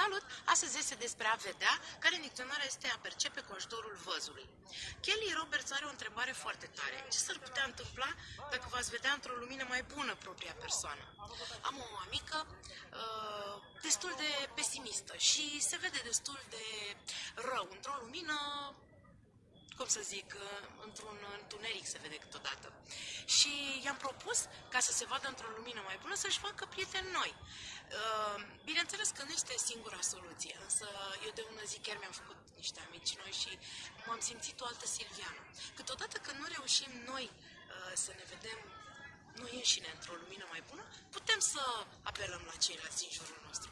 Salut! Astăzi este despre a vedea, care în dicționar este a percepe cu ajutorul văzului. Kelly Roberts are o întrebare foarte tare. Ce s-ar putea întâmpla dacă v-ați vedea într-o lumină mai bună propria persoană? Am o amică uh, destul de pesimistă și se vede destul de rău într-o lumină cum să zic, uh, într-un întuneric se vede câteodată. Și i-am propus, ca să se vadă într-o lumină mai bună, să-și facă prieteni noi. Uh, bineînțeles că nu este singura soluție, însă eu de ună zi chiar mi-am făcut niște amici noi și m-am simțit o altă Silviană. Câteodată când nu reușim noi uh, să ne vedem noi înșine într-o lumină mai bună, putem să apelăm la ceilalți din jurul nostru.